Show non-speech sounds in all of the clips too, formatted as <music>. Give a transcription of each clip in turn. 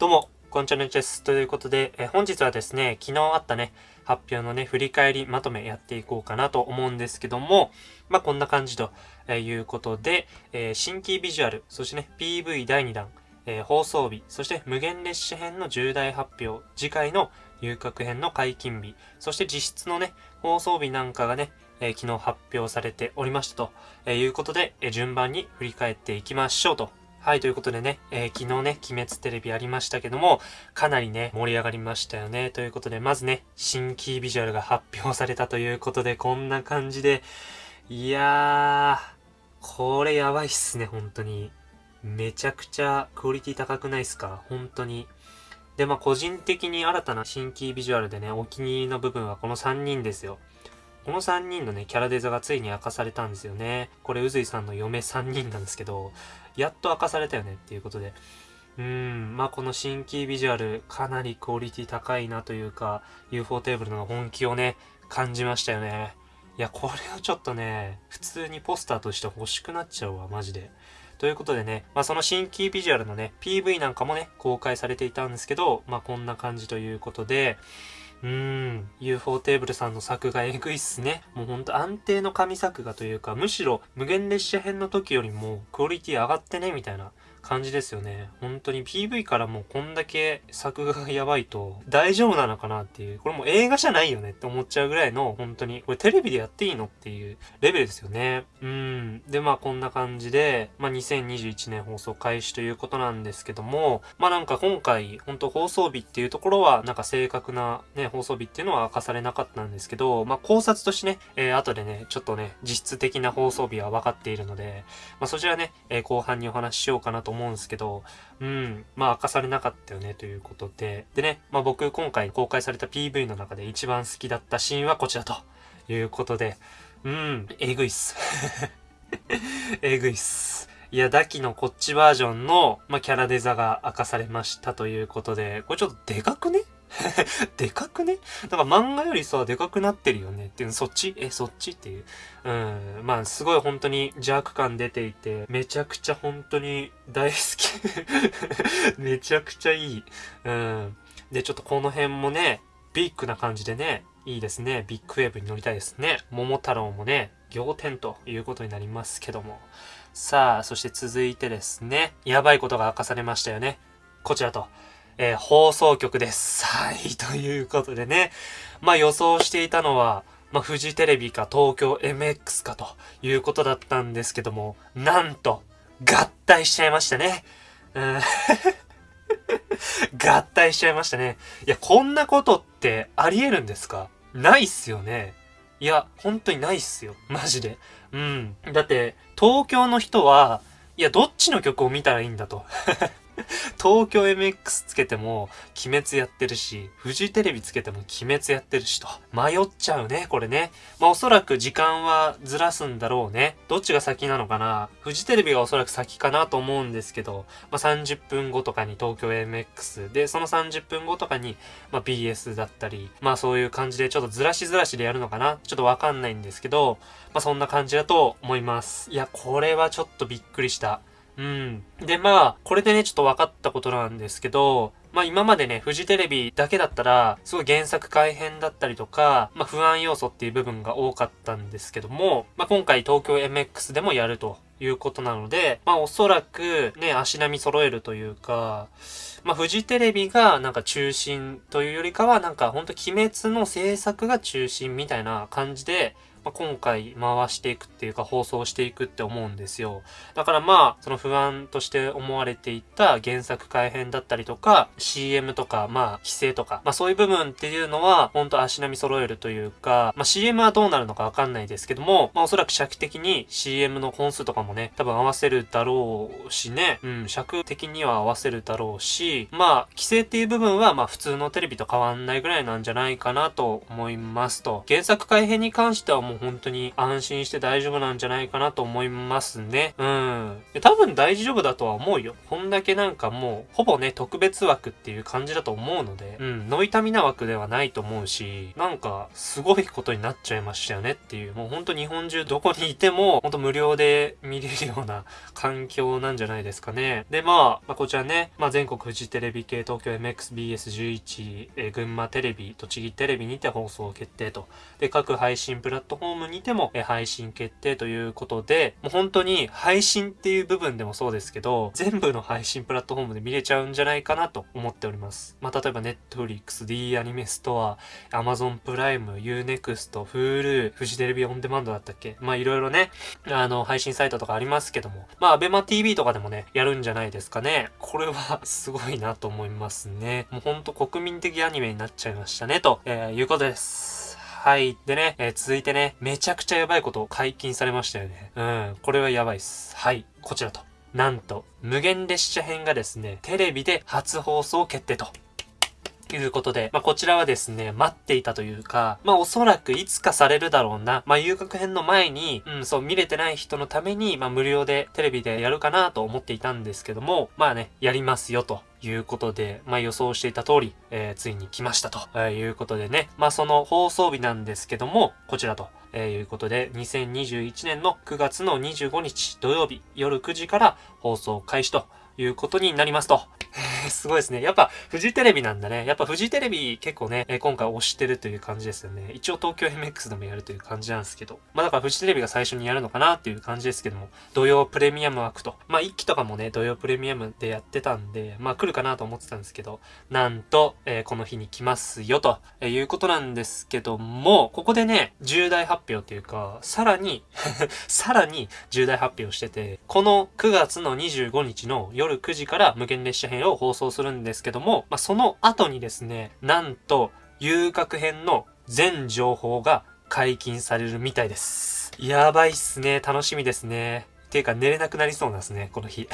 どうも、こんちゃんです。ということで、え本日はですね、昨日あったね、発表のね、振り返りまとめやっていこうかなと思うんですけども、まあ、こんな感じということで、えー、新規ビジュアル、そしてね、PV 第2弾、えー、放送日、そして無限列車編の重大発表、次回の遊郭編の解禁日、そして実質のね、放送日なんかがね、えー、昨日発表されておりましたと、えいうことで、え順番に振り返っていきましょうとはい、ということでね、えー、昨日ね、鬼滅テレビありましたけども、かなりね、盛り上がりましたよね。ということで、まずね、新キービジュアルが発表されたということで、こんな感じで、いやー、これやばいっすね、本当に。めちゃくちゃクオリティ高くないっすか？本当に。で、まあ、個人的に新たな新キービジュアルでね、お気に入りの部分はこの3人ですよ。この3人のね、キャラデザがついに明かされたんですよね。これ、うずいさんの嫁3人なんですけど、やっと明かされたよねっていうことで。うん、まあこの新規ビジュアル、かなりクオリティ高いなというか、UFO テーブルの本気をね、感じましたよね。いや、これをちょっとね、普通にポスターとして欲しくなっちゃうわ、マジで。ということでね、まあその新規ビジュアルのね、PV なんかもね、公開されていたんですけど、まあこんな感じということで、うん、UFO テーブルさんの作画えぐいっすね。もうほんと安定の神作画というか、むしろ無限列車編の時よりもクオリティ上がってね、みたいな感じですよね。本当に PV からもうこんだけ作画がやばいと大丈夫なのかなっていう、これもう映画じゃないよねって思っちゃうぐらいの本当に、これテレビでやっていいのっていうレベルですよね。うん。で、まあこんな感じで、まあ2021年放送開始ということなんですけども、まあなんか今回、本当放送日っていうところは、なんか正確なね、放送日っていうのは明かされなかったんですけど、まあ考察としてね、えー、後でね、ちょっとね、実質的な放送日は分かっているので、まあそちらね、えー、後半にお話ししようかなとと思うんですけど、うん、まあ明かされなかったよねということで、でね、まあ僕今回公開された PV の中で一番好きだったシーンはこちらということで、うん、えぐいっす。<laughs> えぐいっす。いや、ダキのこっちバージョンの、まあ、キャラデザが明かされましたということで、これちょっとでかくね <laughs> でかくね？だから漫画よりさ、でかくなってるよね？っていう、そっち？え、そっちっていう？うん。まあ、すごい本当に邪悪感出ていて、めちゃくちゃ本当に大好き <laughs> めちゃくちゃいい。うん。で、ちょっとこの辺もね、ビッグな感じでね、いいですね。ビッグウェーブに乗りたいですね。桃太郎もね、仰天ということになりますけども。さあ、そして続いてですね、やばいことが明かされましたよね。こちらと。えー、放送局です。はい、<laughs> ということでね。まあ予想していたのは、まあフジテレビか東京 MX かということだったんですけども、なんと、合体しちゃいましたね。うん、<laughs> 合体しちゃいましたね。いや、こんなことってあり得るんですか？ないっすよね。いや、本当にないっすよ。マジで。うん。だって、東京の人は、いや、どっちの曲を見たらいいんだと。<laughs> 東京 MX つけても鬼滅やってるし、フジテレビつけても鬼滅やってるしと。迷っちゃうね、これね。まあおそらく時間はずらすんだろうね。どっちが先なのかなフジテレビがおそらく先かなと思うんですけど、まあ30分後とかに東京 MX で、その30分後とかに、まあ BS だったり、まあそういう感じでちょっとずらしずらしでやるのかなちょっとわかんないんですけど、まあそんな感じだと思います。いや、これはちょっとびっくりした。うん。で、まあ、これでね、ちょっと分かったことなんですけど、まあ今までね、フジテレビだけだったら、すごい原作改変だったりとか、まあ不安要素っていう部分が多かったんですけども、まあ今回東京 MX でもやるということなので、まあおそらくね、足並み揃えるというか、まあフジテレビがなんか中心というよりかは、なんかほんと鬼滅の制作が中心みたいな感じで、まあ、今回回していくっていうか放送していくって思うんですよ。だからまあ、その不安として思われていた原作改編だったりとか、CM とか、まあ、規制とか、まあそういう部分っていうのは、ほんと足並み揃えるというか、まあ CM はどうなるのかわかんないですけども、まあおそらく尺的に CM の本数とかもね、多分合わせるだろうしね、うん、尺的には合わせるだろうし、まあ、規制っていう部分は、まあ普通のテレビと変わんないぐらいなんじゃないかなと思いますと。原作改編に関してはもう本当に安心して大丈夫なんじゃないかなと思いますね。うん。多分大丈夫だとは思うよ。こんだけなんかもう、ほぼね、特別枠っていう感じだと思うので、うん、ノイタミナ枠ではないと思うし、なんか、すごいことになっちゃいましたよねっていう、もうほんと日本中どこにいても、ほんと無料で見れるような環境なんじゃないですかね。で、まあ、まあ、こちらね、まあ、全国フジテレビ系東京 MXBS11、えー、群馬テレビ、栃木テレビにて放送決定と。で、各配信プラットフォームにても、え、配信決定ということで、もう本当に配信っていう部分でもそうですけど、全部の配信プラットフォームで見れちゃうんじゃないかなと思っております。まあ、例えば Netflix、D アニメストア、Amazon プライム、Unext、Hulu、フジテレビオンデマンドだったっけ？まあ、いろいろね、あの、配信サイトとかありますけども、まあ、ABEMATV とかでもね、やるんじゃないですかね。これはすごいなと思いますね。もうほんと国民的アニメになっちゃいましたね、と、えー、いうことです。はい。でね、えー、続いてね、めちゃくちゃやばいことを解禁されましたよね。うん。これはやばいっす。はい。こちらと。なんと、無限列車編がですね、テレビで初放送決定と。いうことで、まあ、こちらはですね、待っていたというか、まあ、おそらくいつかされるだろうな。まあ、遊楽編の前に、うん、そう、見れてない人のために、まあ、無料でテレビでやるかなと思っていたんですけども、まあね、やりますよと。いうことで、まあ予想していた通り、えー、ついに来ましたと、え、いうことでね。まあその放送日なんですけども、こちらと、えー、いうことで、2021年の9月の25日土曜日夜9時から放送開始ということになりますと。すごいですね。やっぱ、フジテレビなんだね。やっぱフジテレビ結構ね、え今回推してるという感じですよね。一応東京 MX でもやるという感じなんですけど。まあだからフジテレビが最初にやるのかなっていう感じですけども、土曜プレミアム枠と。まあ一期とかもね、土曜プレミアムでやってたんで、まあ来るかなと思ってたんですけど、なんと、えー、この日に来ますよと、えー、いうことなんですけども、ここでね、重大発表っていうか、さらに <laughs> さらに重大発表してて、この9月の25日の夜9時から無限列車編を放放送するんですけども、まあ、その後にですね、なんと、遊郭編の全情報が解禁されるみたいです。やばいっすね。楽しみですね。ていうか寝れなくなりそうなんですね、この日。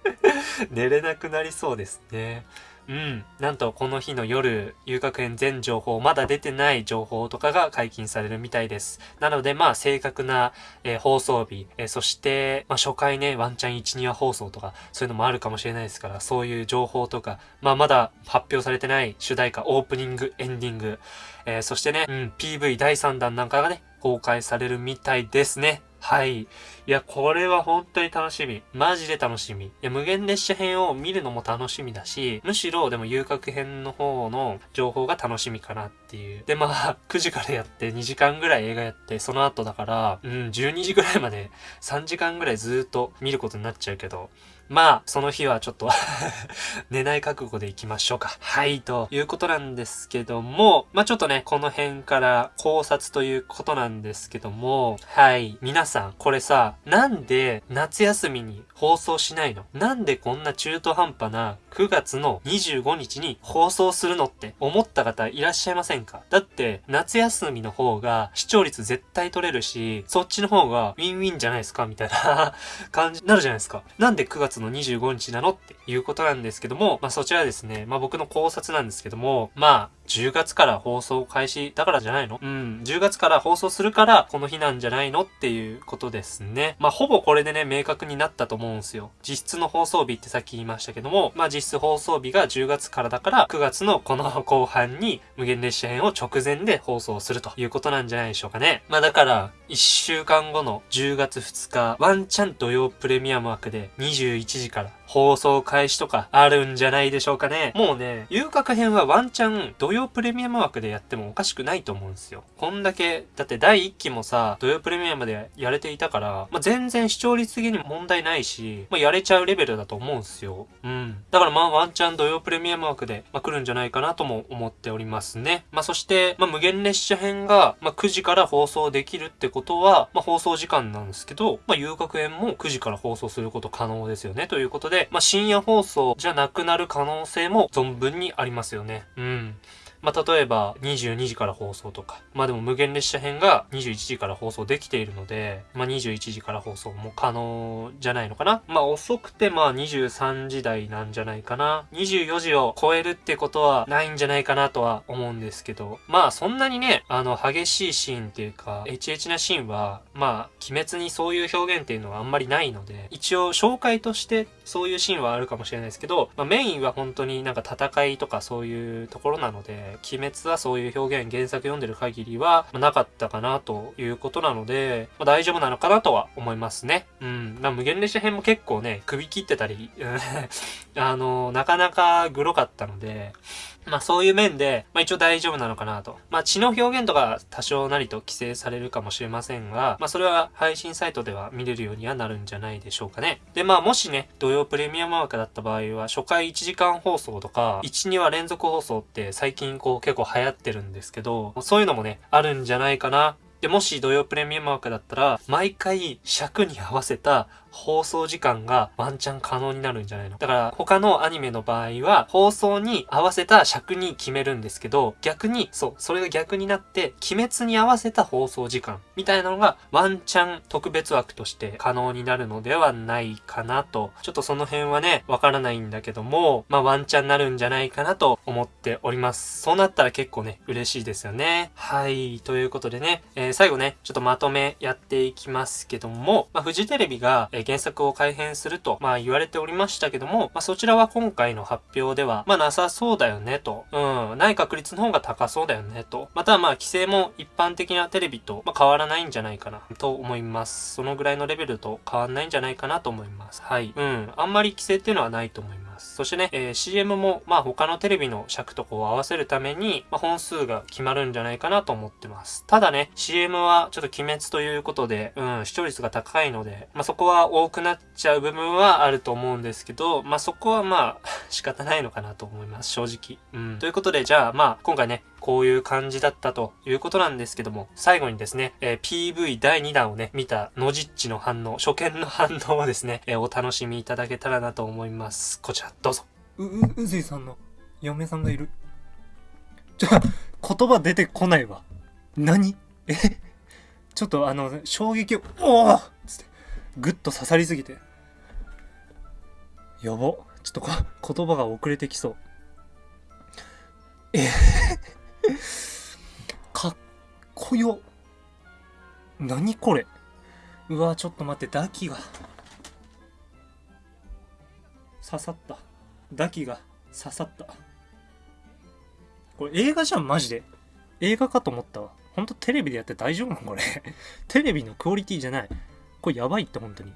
<laughs> 寝れなくなりそうですね。うん。なんとこの日の夜、遊楽園全情報、まだ出てない情報とかが解禁されるみたいです。なのでまあ正確な、えー、放送日、えー、そして、まあ初回ね、ワンチャン1、2話放送とか、そういうのもあるかもしれないですから、そういう情報とか、まあまだ発表されてない主題歌、オープニング、エンディング、えー、そしてね、うん、PV 第3弾なんかがね、公開されるみたいですね。はい。いや、これは本当に楽しみ。マジで楽しみ。いや、無限列車編を見るのも楽しみだし、むしろでも遊郭編の方の情報が楽しみかなっていう。で、まあ、<laughs> 9時からやって2時間ぐらい映画やって、その後だから、うん、12時ぐらいまで3時間ぐらいずっと見ることになっちゃうけど、まあ、その日はちょっと <laughs> 寝ない覚悟で行きましょうか。はい、ということなんですけども、まあちょっとね、この辺から考察ということなんですけども、はい、皆さん、これさ、なんで夏休みに放送しないの？なんでこんな中途半端な9月の25日に放送するのって思った方いらっしゃいませんか？だって、夏休みの方が視聴率絶対取れるし、そっちの方がウィンウィンじゃないですか？みたいな感じになるじゃないですか。なんで9月の25日なのっていうことなんですけども、まあそちらですね、まあ僕の考察なんですけども、まあ10月から放送開始だからじゃないの？うん、10月から放送するからこの日なんじゃないのっていうことですね。まあほぼこれでね、明確になったと思うんすよ。実質の放送日ってさっき言いましたけども、まあ実質放送日が10月からだから9月のこの後半に無限列車編を直前で放送するということなんじゃないでしょうかね。まあだから1週間後の10月2日、ワンチャン土曜プレミアム枠で1時から。放送開始とかあるんじゃないでしょうかね。もうね、遊郭編はワンチャン土曜プレミアム枠でやってもおかしくないと思うんですよ。こんだけ、だって第1期もさ、土曜プレミアムでやれていたから、まあ、全然視聴率的に問題ないし、まあ、やれちゃうレベルだと思うんすよ。うん。だからまあワンチャン土曜プレミアム枠で、まあ、来るんじゃないかなとも思っておりますね。まあ、そして、まあ、無限列車編が、まあ、9時から放送できるってことは、まあ、放送時間なんですけど、まあ、遊郭編も9時から放送すること可能ですよね。ということで、まあ、深夜放送じゃなくなる可能性も存分にありますよね。うん。まあ、例えば22時から放送とか、まあでも無限列車編が21時から放送できているので、まあ21時から放送も可能じゃないのかな。まあ遅くてまあ23時台なんじゃないかな。24時を超えるってことはないんじゃないかなとは思うんですけど、まあそんなにね、あの激しいシーンっていうか、エチエチなシーンは、まあ鬼滅にそういう表現っていうのはあんまりないので、一応紹介としてそういうシーンはあるかもしれないですけど、まあ、メインは本当になんか戦いとかそういうところなので、鬼滅はそういう表現、原作読んでる限りは、まあ、なかったかなということなので、まあ、大丈夫なのかなとは思いますね。うん。まあ、無限列車編も結構ね、首切ってたり、<laughs> あの、なかなかグロかったので、まあそういう面で、まあ一応大丈夫なのかなと。まあ血の表現とか多少なりと規制されるかもしれませんが、まあそれは配信サイトでは見れるようにはなるんじゃないでしょうかね。でまあもしね、土曜プレミアム枠だった場合は、初回1時間放送とか、1、2話連続放送って最近こう結構流行ってるんですけど、そういうのもね、あるんじゃないかな。で、もし土曜プレミアム枠だったら、毎回尺に合わせた放送時間がワンチャン可能になるんじゃないの？だから他のアニメの場合は放送に合わせた尺に決めるんですけど逆にそうそれが逆になって鬼滅に合わせた放送時間みたいなのがワンチャン特別枠として可能になるのではないかなと。ちょっとその辺はねわからないんだけどもまあワンチャンなるんじゃないかなと思っております。そうなったら結構ね嬉しいですよね。はいということでね、えー、最後ねちょっとまとめやっていきますけども、まあ、フジテレビが、えー原作を改編すると、まあ言われておりましたけども、まあそちらは今回の発表では、まあなさそうだよねと。うん、ない確率の方が高そうだよねと。またまあ規制も一般的なテレビと、まあ、変わらないんじゃないかなと思います。そのぐらいのレベルと変わんないんじゃないかなと思います。はい。うん、あんまり規制っていうのはないと思います。そしてね、えー、CM も、まあ他のテレビの尺とこう合わせるために、まあ、本数が決まるんじゃないかなと思ってます。ただね、CM はちょっと鬼滅ということで、うん、視聴率が高いので、まあそこは多くなっちゃう部分はあると思うんですけど、まあそこはまあ <laughs> 仕方ないのかなと思います、正直。うん。ということで、じゃあまあ今回ね、こういう感じだったということなんですけども、最後にですね、えー、PV 第2弾をね、見たノジッチの反応、初見の反応をですね、えー、お楽しみいただけたらなと思います。こちら、どうぞ。う、う、うずいさんの嫁さんがいる。ちょ、言葉出てこないわ。何？え？ちょっとあの、衝撃を、おおつって、ぐっと刺さりすぎて。やば。ちょっとこ <laughs> 言葉が遅れてきそう。え？<laughs> かっこよ。何これ。うわ、ちょっと待って、ダキが。刺さった。ダキが刺さった。これ映画じゃん、マジで。映画かと思ったわ。ほんとテレビでやって大丈夫なのこれ。<laughs> テレビのクオリティじゃない。これやばいって、本当に。